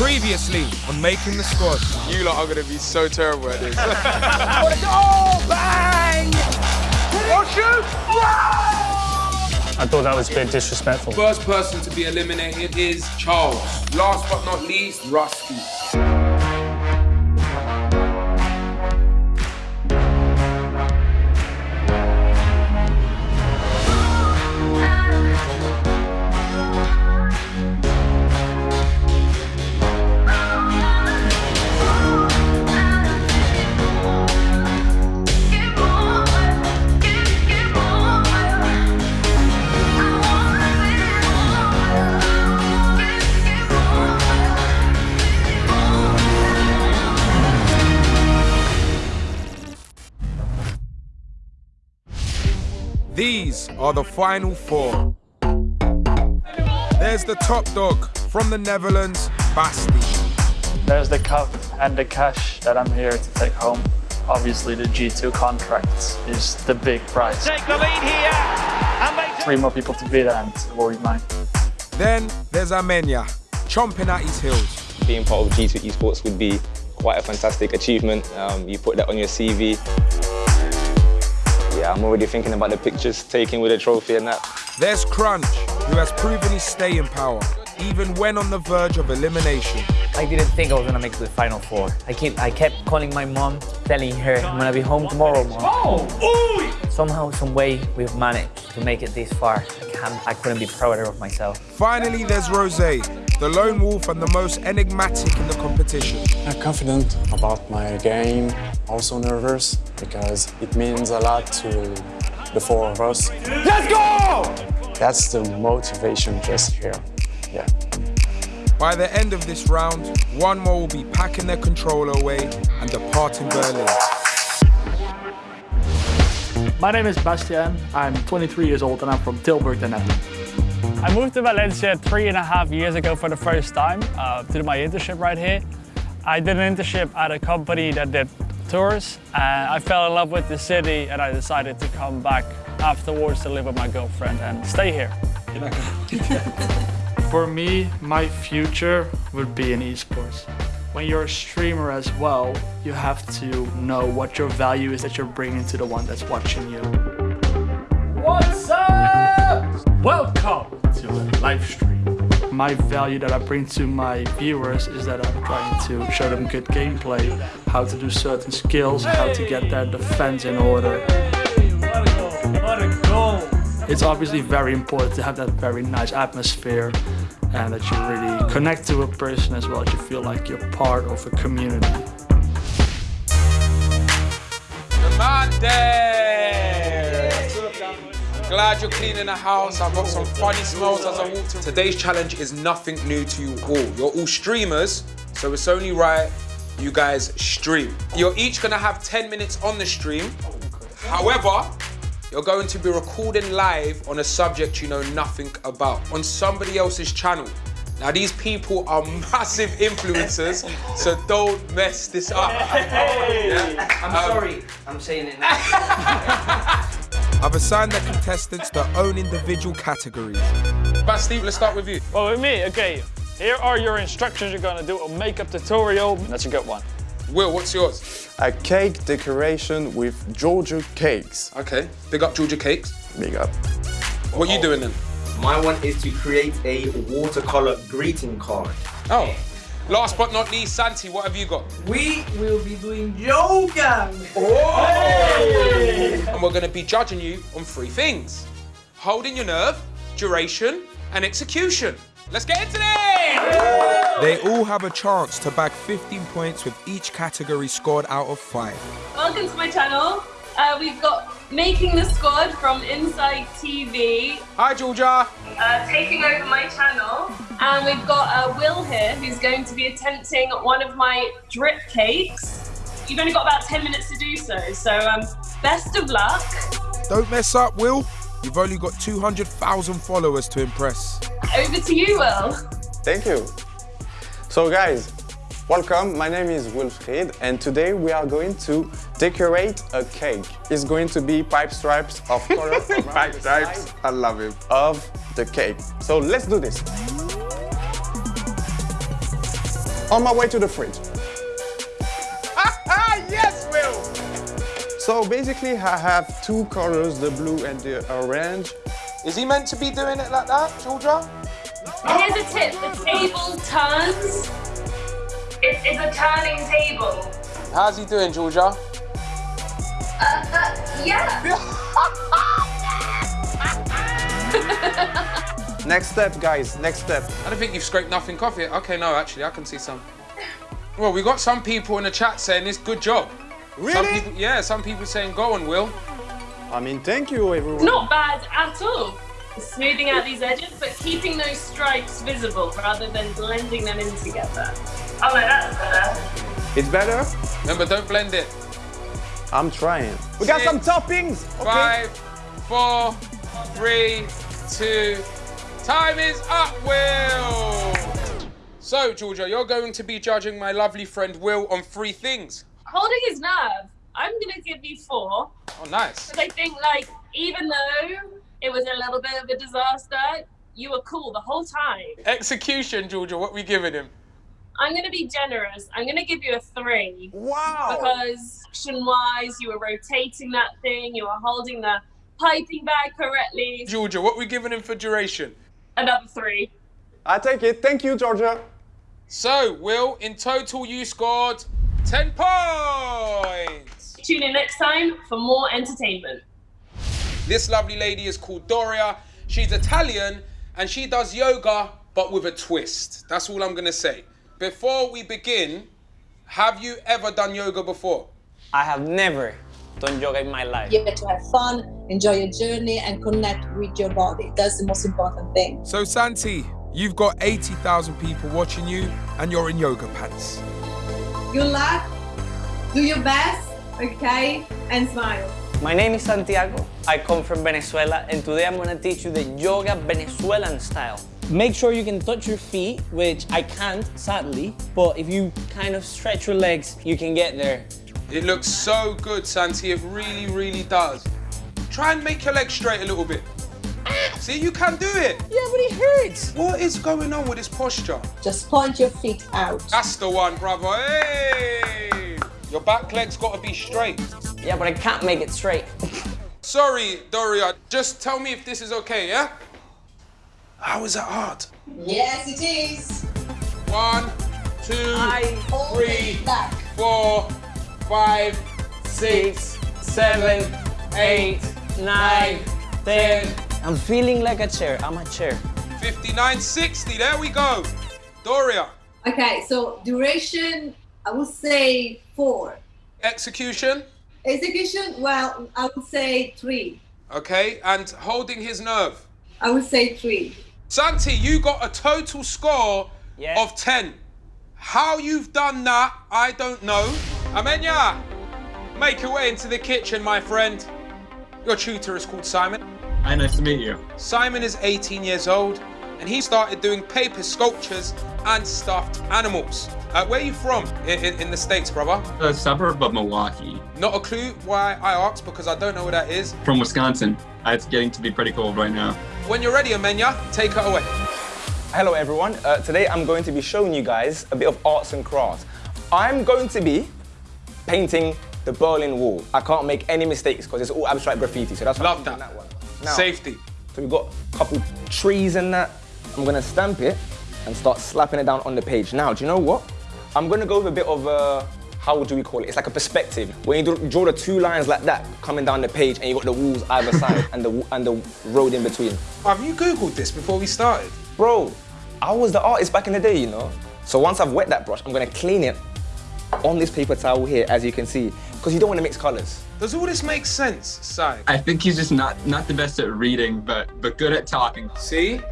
Previously on Making the Squad. You lot are going to be so terrible at this. oh, bang! Oh, shoot! I thought that was a bit disrespectful. First person to be eliminated is Charles. Last but not least, Rusty. These are the final four. There's the top dog from the Netherlands, Basti. There's the cup and the cash that I'm here to take home. Obviously, the G2 contract is the big prize. Take the lead here and make Three more people to beat and it will be mine. Then there's Armenia, chomping at his heels. Being part of G2 Esports would be quite a fantastic achievement. Um, you put that on your CV. Yeah, I'm already thinking about the pictures taken with the trophy and that. There's Crunch, who has proven his staying power, even when on the verge of elimination. I didn't think I was gonna make the final four. I keep, I kept calling my mom, telling her I'm gonna be home tomorrow, mom. Oh, Somehow, some way, we've managed to make it this far. I can't, I couldn't be prouder of myself. Finally, there's Rose, the lone wolf and the most enigmatic in the competition. I'm confident about my game, also nervous because it means a lot to the four of us. Let's go! That's the motivation just here. Yeah. By the end of this round, one more will be packing their controller away and departing Berlin. My name is Bastian. I'm 23 years old and I'm from Tilburg, the Netherlands. I moved to Valencia three and a half years ago for the first time uh, to do my internship right here. I did an internship at a company that did tours and I fell in love with the city and I decided to come back afterwards to live with my girlfriend and stay here. For me, my future would be in esports. When you're a streamer as well, you have to know what your value is that you're bringing to the one that's watching you. What's up? Welcome to a live stream. My value that I bring to my viewers is that I'm trying to show them good gameplay, how to do certain skills, how to get their defense in order. It's obviously very important to have that very nice atmosphere and that you really connect to a person as well, that you feel like you're part of a community. The man there! Glad you're cleaning the house. I've got some funny smells as I walked in. Today's challenge is nothing new to you all. You're all streamers, so it's only right you guys stream. You're each gonna have 10 minutes on the stream. However, you're going to be recording live on a subject you know nothing about, on somebody else's channel. Now, these people are massive influencers, so don't mess this up. Yeah? I'm Um, sorry, I'm saying it now. I've assigned the contestants their own individual categories. Basti, let's start with you. Well, with me, okay, here are your instructions you're gonna do a makeup tutorial. That's a good one. Will, what's yours? A cake decoration with Georgia cakes. Okay, big up Georgia Cakes. Big up. What are you doing then? My one is to create a watercolor greeting card. Oh, last but not least, Santi, what have you got? We will be doing yoga. Oh! And we're going to be judging you on three things. Holding your nerve, duration, and execution. Let's get into it! They all have a chance to bag 15 points with each category scored out of five. Welcome to my channel. Uh, we've got Making the Squad from Inside TV Hi, Georgia. uh, taking over my channel. And we've got uh, Will here who's going to be attempting one of my drip cakes. You've only got about 10 minutes to do so, so um, best of luck. Don't mess up, Will. You've only got 200,000 followers to impress. Over to you, Will. Thank you. So guys, welcome. My name is Wilfried and today we are going to decorate a cake. It's going to be pipe stripes of color pipe stripes. I love it. Of the cake. So let's do this. On my way to the fridge. yes, Will! So basically I have two colors, the blue and the orange. Is he meant to be doing it like that, Georgia? Here's a tip, the table turns. It, it's a turning table. How's he doing, Georgia? Uh, yeah. Next step, guys, next step. I don't think you've scraped nothing off yet. Okay, no, actually, I can see some. Well, we got some people in the chat saying it's good job. Really? Some people, yeah, some people saying go on, Will. I mean, thank you, everyone. Not bad at all. Smoothing out these edges, but keeping those stripes visible rather than blending them in together. Oh no, that's better. It's better? Remember, don't blend it. I'm trying. We got Six, some toppings. Okay. Five, four, three, two. Time is up, Will. So, Georgia, you're going to be judging my lovely friend Will on three things. Holding his nerve, I'm gonna give you four. Oh, nice. Because I think, like, even though it was a little bit of a disaster, you were cool the whole time. Execution, Georgia. What we giving him? I'm gonna be generous. I'm gonna give you a three. Wow. Because action-wise, you were rotating that thing, you were holding the piping bag correctly. Georgia, what were we giving him for duration? Another three. I take it. Thank you, Georgia. So, Will, in total, you scored 10 points. Tune in next time for more entertainment. This lovely lady is called Doria. She's Italian and she does yoga, but with a twist. That's all I'm going to say. Before we begin, have you ever done yoga before? I have never done yoga in my life. You get to have fun, enjoy your journey, and connect with your body. That's the most important thing. So, Santi, you've got 80,000 people watching you and you're in yoga pants. Good luck, do your best, okay, and smile. My name is Santiago. I come from Venezuela and today I'm gonna teach you the yoga Venezuelan style. Make sure you can touch your feet, which I can't, sadly, but if you kind of stretch your legs, you can get there. It looks so good, Santi. It really, really does. Try and make your legs straight a little bit. See, you can do it. Yeah, but it hurts. What is going on with this posture? Just point your feet out. That's the one, brother. Hey! Your back leg's got to be straight. Yeah, but I can't make it straight. Sorry, Doria. Just tell me if this is okay, yeah? How is that hard? Yes, it is. One, two, Hold three, back. four, five, Six, seven, eight, nine, ten. I'm feeling like a chair. I'm a chair. 59, 60. There we go. Doria. Okay, so duration, I would say four. Execution. Execution, well, I would say three. Okay, and holding his nerve. I would say three. Santi, you got a total score Yeah. of 10. How you've done that, I don't know. Amenya, make your way into the kitchen, my friend. Your tutor is called Simon. Hi, nice to meet you. Simon is 18 years old and he started doing paper sculptures and stuffed animals. Uh, where are you from in, in, in the States, brother? A suburb of Milwaukee, Not a clue why I asked because I don't know where that is. from Wisconsin. It's getting to be pretty cold right now. When you're ready, Amenya, take it away. Hello everyone, uh, today I'm going to be showing you guys a bit of arts and crafts. I'm going to be painting the Berlin Wall. I can't make any mistakes because it's all abstract graffiti, so that's why Love I'm that. that one. Now, Safety. So we've got a couple trees and that. I'm gonna stamp it and start slapping it down on the page. Now, do you know what? I'm gonna go with a bit of a, how do we call it? It's like a perspective. When you draw- draw the two lines like that coming down the page and you got the walls either side and the and the road in between. Have you Googled this before we started? Bro, I was the artist back in the day, you know? So once I've wet that brush, I'm gonna clean it on this paper towel here, as you can see, because you don't wanna mix colors. Does all this make sense, Sai? I think he's just not not the best at reading, but but good at talking. See?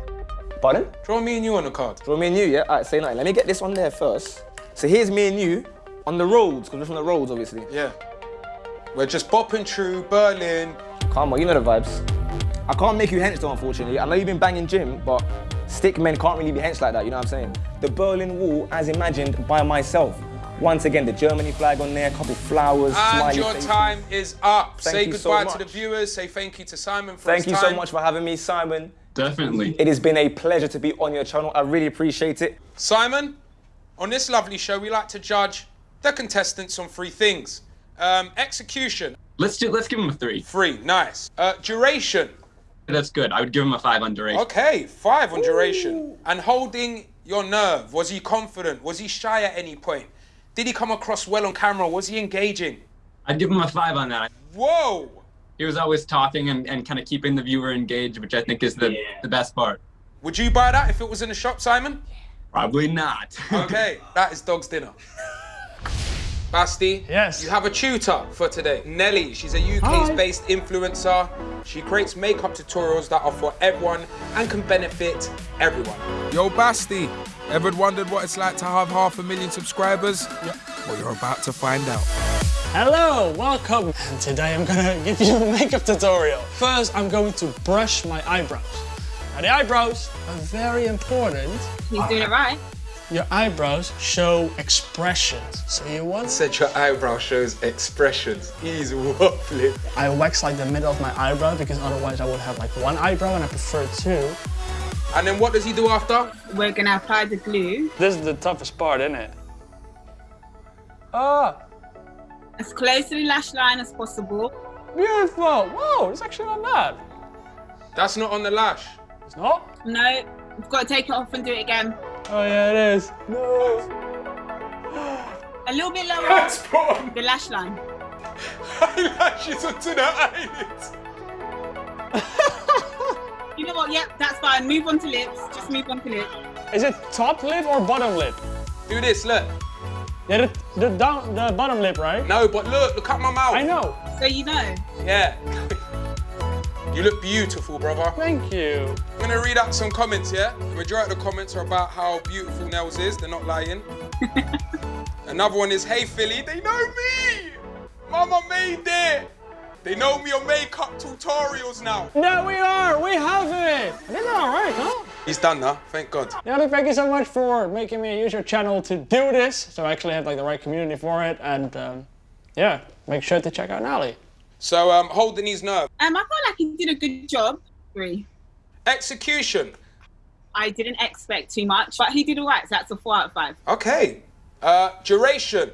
Pardon? Draw me and you on the card. Draw me and you, yeah? All right, say nothing. Let me get this on there first. So here's me and you on the roads, because we're from the roads, obviously. Yeah. We're just bopping through Berlin. Come on, you know the vibes. I can't make you hench though, unfortunately. I know you've been banging gym, but stick men can't really be hench like that, you know what I'm saying? The Berlin Wall, as imagined by myself. Once again, the Germany flag on there, a couple flowers, And your faces. time is up. Thank say you so goodbye to the viewers. Say thank you to Simon for Thank you so much for having me, Simon. Definitely. It has been a pleasure to be on your channel. I really appreciate it. Simon, On this lovely show, we like to judge the contestants on three things. Um, execution, Let's do. Let's give him a three. three, nice. Uh, duration, That's good. I would give him a five on duration. okay, five on duration. And holding your nerve, was he confident? Was he shy at any point? Did he come across well on camera? Was he engaging? I'd give him a five on that. Whoa! He was always talking and, and kind of keeping the viewer engaged, which I think is the, the best part. Would you buy that if it was in a shop, Simon? Probably not. Okay, that is dog's dinner. Basti, Yes. you have a tutor for today. Nelly, she's a UK-based influencer. She creates makeup tutorials that are for everyone and can benefit everyone. Yo, Basti, ever wondered what it's like to have half a million subscribers? Yeah. Well, you're about to find out. Hello, welcome. And today I'm gonna give you a makeup tutorial. First, I'm going to brush my eyebrows. Now the eyebrows are very important. He's doing it right. Your eyebrows show expressions. So you want Said your eyebrow shows expressions. He's waffling. I wax like the middle of my eyebrow because otherwise I would have like one eyebrow and I prefer two. And then what does he do after? We're gonna apply the glue This is the toughest part, isn't it? Ah, as close to the lash line as possible. beautiful. Whoa, it's actually not bad. That's not on the lash. It's not? No, we've got to take it off and do it again. Oh yeah, it is. No. A little bit lower. That's put on The lash line. eyelashes onto the eyelids. You know what? Yep, that's fine. Move on to lips. Just move on to lips. Is it top lip or bottom lip? Do this, look. Yeah, the, the down, the bottom lip, right? No, but look, look at my mouth. I know. So you know. Yeah. you look beautiful, brother. Thank you. I'm gonna read out some comments, yeah? The majority of the comments are about how beautiful Nels is, they're not lying. Another one is, hey Philly, they know me! Mama made it! They know me on makeup tutorials now. There we are. We have it. I did all right, no? He's done now, thank God. Yeah, thank you so much for making me use your channel to do this. So I actually have like the right community for it, and um, yeah, make sure to check out Nally. So, um, holding his nerve. Um, I felt like he did a good job. Three. Execution. I didn't expect too much, but he did all right. So that's a four out of five. Okay. Uh, duration.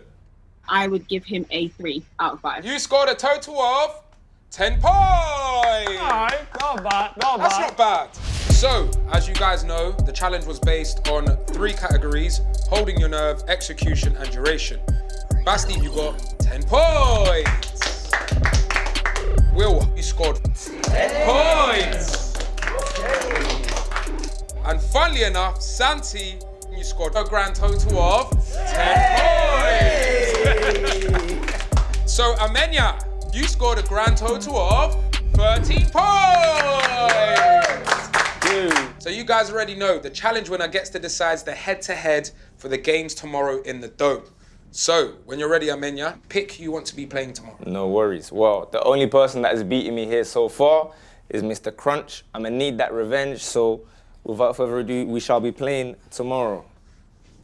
I would give him a three out of five. You scored a total of 10 points. Alright, not bad, not That's bad. not bad. So, as you guys know, the challenge was based on three categories holding your nerve, execution, and duration. Basti, you got 10 points. Will, you scored 10 points. And funnily enough, Santi, you scored a grand total of 10 points. so, Amenya, you scored a grand total of 13 points. So you guys already know the challenge winner gets to decide the head-to-head for the games tomorrow in the Dome. So when you're ready, Amenya, pick who you want to be playing tomorrow. No worries. Well, the only person that has beaten me here so far is Mr. Crunch. I'm gonna need that revenge, so without further ado, we shall be playing tomorrow.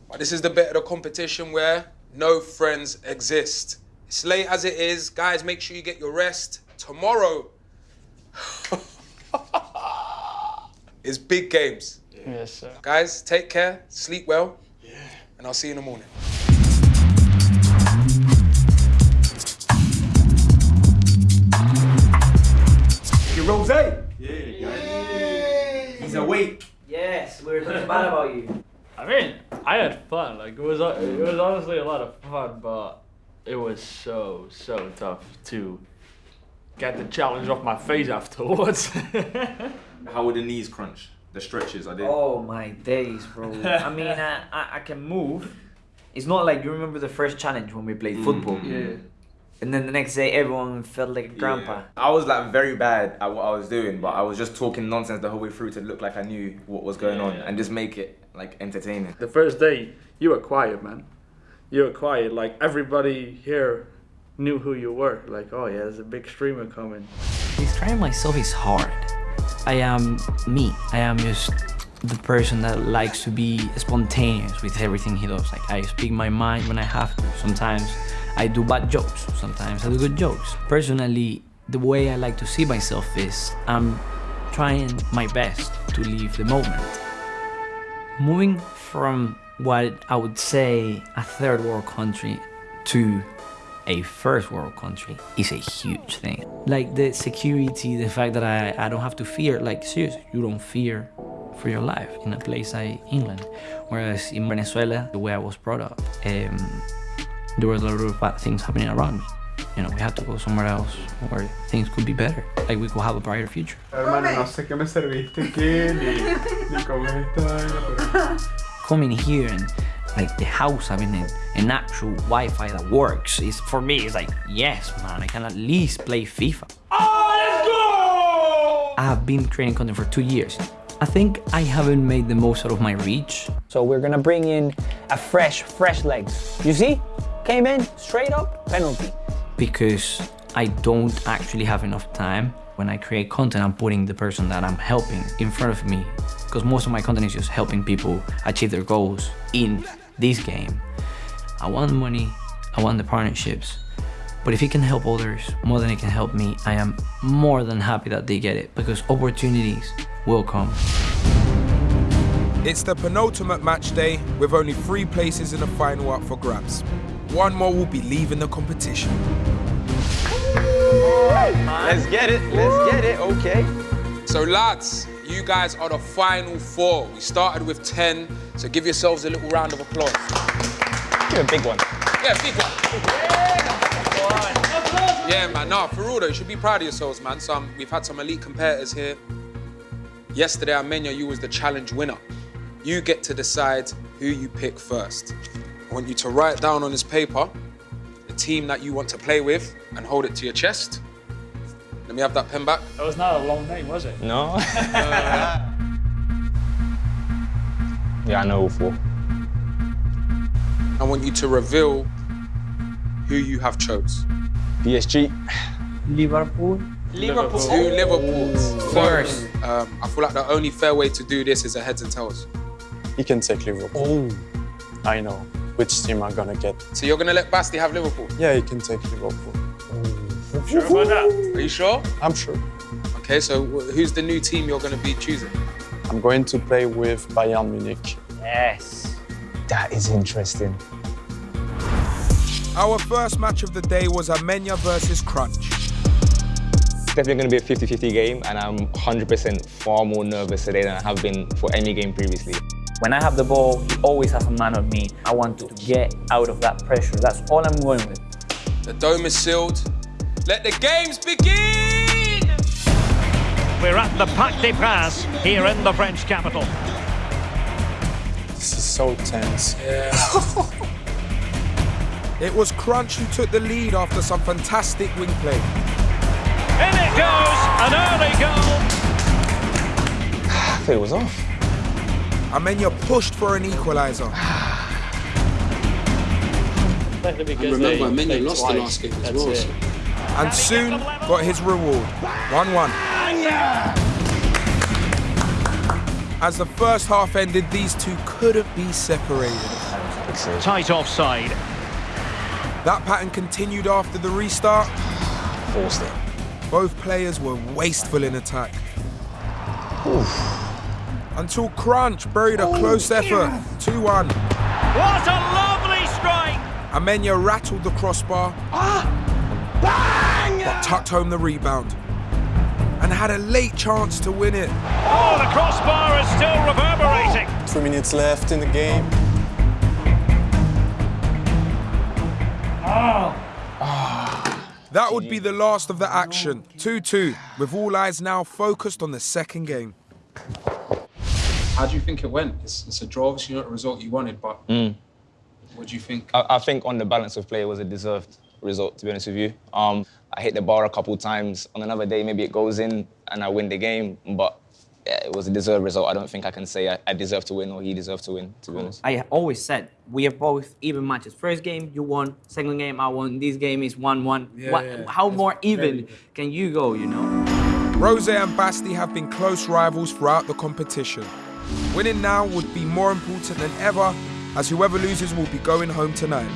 But this is the bit of the competition where no friends exist. It's late as it is, guys. Make sure you get your rest. Tomorrow is big games. Yes, sir. Guys, take care, sleep well, yeah. and I'll see you in the morning. Your rose. Yeah. He's awake. Yes, we were talking bad about you. I mean, I had fun. Like it was, it was honestly a lot of fun, but it was so so tough to get the challenge off my face afterwards. How were the knees crunch? The stretches, I did. Oh my days, bro. I mean, I, I, I can move. It's not like you remember the first challenge when we played mm. football. Mm. yeah. And then the next day, everyone felt like a grandpa. I was like very bad at what I was doing, but I was just talking nonsense the whole way through to look like I knew what was going on and just make it like entertaining. The first day, you were quiet, man. You were quiet. Like everybody here knew who you were. Like, oh yeah, there's a big streamer coming. Describing myself is hard. I am me. I am just the person that likes to be spontaneous with everything he does. Like I speak my mind when I have to. Sometimes I do bad jokes. Sometimes I do good jokes. Personally, the way I like to see myself is I'm trying my best to live the moment. Moving from what I would say a third world country to a first world country is a huge thing. Like the security, the fact that I, I don't have to fear, like seriously, you don't fear for your life in a place like England. Whereas in Venezuela, the way I was brought up, um, there was a lot of bad things happening around me. You know, we had to go somewhere else where things could be better. Like we could have a brighter future. Hermano, no sé qué me serviste qué, ni, ni cómo es esta vaina, pero... Coming here and like the house having a, an actual Wi-Fi that works is for me it's like yes man I can at least play FIFA. Oh, let's go! I have been creating content for two years. I think I haven't made the most out of my reach. So we're gonna bring in a fresh, fresh legs. You see? Came in, straight up, penalty. because I don't actually have enough time. When I create content, I'm putting the person that I'm helping in front of me because most of my content is just helping people achieve their goals in this game. I want money, I want the partnerships, but if it can help others more than it can help me, I am more than happy that they get it because opportunities will come. It's the penultimate match day with only three places in the final up for grabs. One more will be leaving the competition. Let's get it, let's get it, okay. So lads, you guys are the final four. We started with 10, so give yourselves a little round of applause. Give a big one. Yeah, big one. Yeah, man, nah, for real though, you should be proud of yourselves, man. Some, we've had some elite competitors here. Yesterday, Armenia, you was the challenge winner. You get to decide who you pick first. I want you to write down on this paper the team that you want to play with and hold it to your chest. Let me have that pen back. That was not a long name, was it? No. Uh, yeah, I know all four. I want you to reveal who you have chose. PSG. Liverpool. Liverpool. Two Liverpools. First. Um, I feel like the only fair way to do this is a heads and tails. He can take Liverpool. Oh. I know which team I'm gonna get. So you're gonna let Basti have Liverpool? Yeah, he can take Liverpool. Sure about that? Are you sure? I'm sure. Okay, so who's the new team you're gonna be choosing? I'm going to play with Bayern Munich. Yes. That is interesting. Our first match of the day was Armenia versus Crunch. Definitely going to be a 50-50 game, and I'm 100% far more nervous today than I have been for any game previously. When I have the ball, he always has a man on me. I want to get out of that pressure. That's all I'm going with. The dome is sealed. Let the games begin! We're at the Parc des Princes here in the French capital. This is so tense. It was Crunch who took the lead after some fantastic wing play. In it goes, an early goal. I thought it was off. Armenia pushed for an equaliser. remember, Armenia lost the last game as well. And soon got his reward 1 1. As the first half ended, these two couldn't be separated. Tight offside. That pattern continued after the restart. Forced it. Both players were wasteful in attack. Oof. Until Crunch buried a close effort 2 1. What a lovely strike! Armenia rattled the crossbar, Ah. but tucked home the rebound and had a late chance to win it. Oh, the crossbar is still reverberating. Three minutes left in the game. Oh. Ah. That would be the last of the action. 2 2, with all eyes now focused on the second game. How do you think it went? It's, it's a draw, obviously not the result you wanted, but mm. what do you think? I, I think on the balance of play, it was a deserved result, to be honest with you. Um, I hit the bar a couple times. On another day, maybe it goes in and I win the game, but yeah, it was a deserved result. I don't think I can say I, I deserve to win or he deserved to win, to be honest. I always said we have both even matches. First game you won, second game I won. This game is one-one. Yeah, What- yeah. How more even can you go? You know. Rose and Basti have been close rivals throughout the competition. Winning now would be more important than ever, as whoever loses will be going home tonight.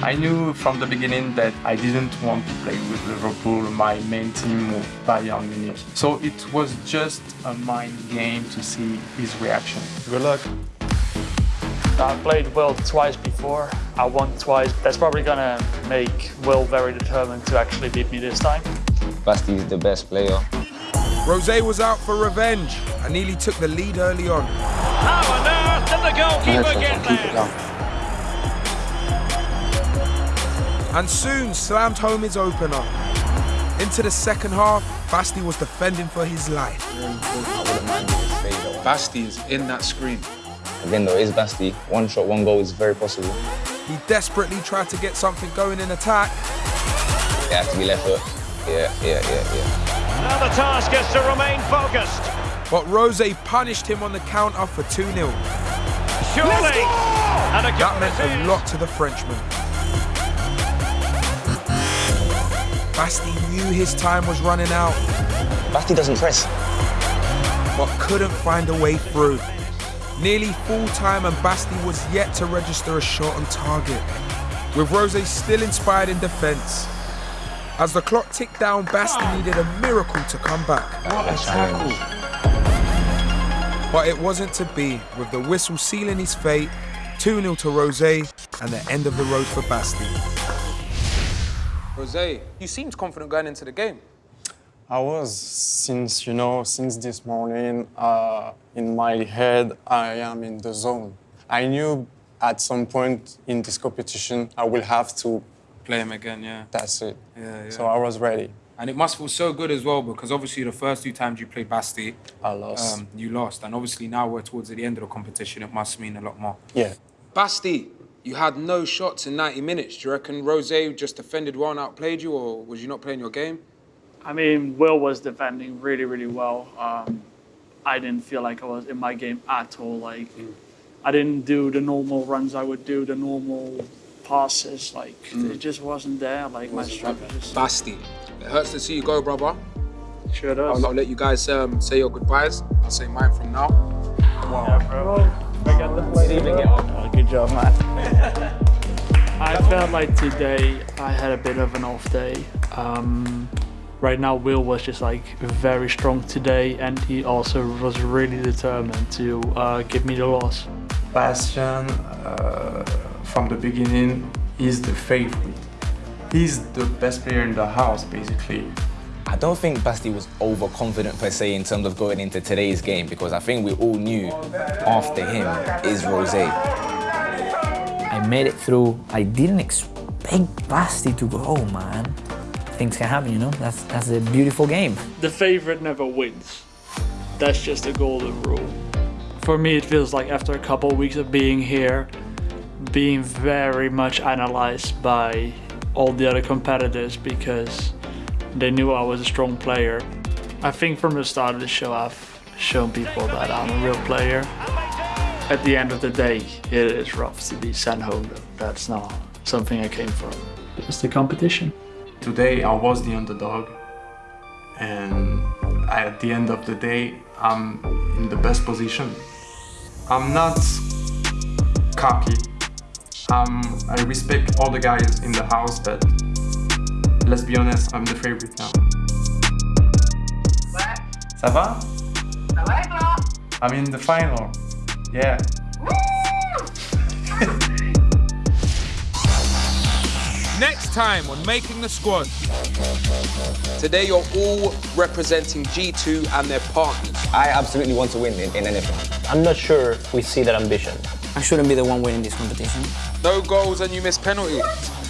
I knew from the beginning that I didn't want to play with Liverpool. My main team was Bayern Munich. So it was just a mind game to see his reaction. Good luck. I played Will twice before. I won twice. That's probably gonna make Will very determined to actually beat me this time. Basti is the best player. Rose was out for revenge and nearly took the lead early on. How on earth did the goalkeeper get there? And soon slammed home his opener. Into the second half, Basti was defending for his life. Basti is in that screen. Again, though, it is Basti. One shot, one goal is very possible. He desperately tried to get something going in attack. It has to be left foot. Yeah, yeah, yeah, yeah. Now the task is to remain focused. But Rose punished him on the counter for 2 0. Surely. And a That meant a lot to the Frenchman. Basti knew his time was running out. Basti doesn't press. But couldn't find a way through. Nearly full time and Basti was yet to register a shot on target. With Rose still inspired in defence. As the clock ticked down, Basti ah. needed a miracle to come back. What a tackle. But it wasn't to be, with the whistle sealing his fate, 2 0 to Rose, and the end of the road for Basti. Rose, you seemed confident going into the game. I was since you know since this morning uh, in my head I am in the zone. I knew at some point in this competition I will have to Play him again, yeah. That's it. Yeah, yeah. So I was ready. And it must feel so good as well because obviously the first two times you played Basti, I lost. um, you lost. And obviously now we're towards the end of the competition, it must mean a lot more. Yeah. Basti, you had no shots in 90 minutes. Do you reckon Rose just defended well and outplayed you, or was you not playing your game? I mean, Will was defending really, really well. Um, I didn't feel like I was in my game at all. Like, I didn't do the normal runs I would do, the normal passes. Like, it just wasn't there. Like, my just. Basti, it hurts to see you go, brother. Sure does. I'll, I'll let you guys um, say your goodbyes. I'll say mine from now. Yeah, bro. Forget the Oh, good job, man. I felt like today I had a bit of an off day. Um, right now, Will was just like very strong today, and he also was really determined to uh, give me the loss. Bastian, uh, from the beginning, is the favorite. He's the best player in the house, basically. I don't think Basti was overconfident per se in terms of going into today's game because I think we all knew after him is Rose. I made it through. I didn't expect Basti to go, man. Things can happen, you know? That's, that's a beautiful game. The favorite never wins. That's just a golden rule. For me, it feels like after a couple of weeks of being here, being very much analyzed by all the other competitors because they knew I was a strong player. I think from the start of the show, I've shown people that I'm a real player. At the end of the day, it is rough to be sent home. That's not something I came for. It's the competition. Today I was the underdog, and at the end of the day, I'm in the best position. I'm not cocky. Um, I respect all the guys in the house, but let's be honest, I'm the favorite now. Ça va? Ça va et toi I'm in the final. Yeah. Next time on Making the Squad. Today you're all representing G2 and their partners. I absolutely want to win in, in anything. I'm not sure we see that ambition. I shouldn't be the one winning this competition. No goals and you miss penalty.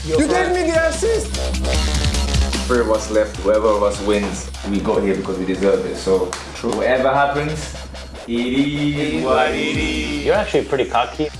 You gave me the assist! Three of us left, whoever of us wins, we got here because we deserve it. So, True. whatever happens, it is what it is. You're actually pretty cocky.